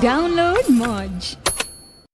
Download Modge.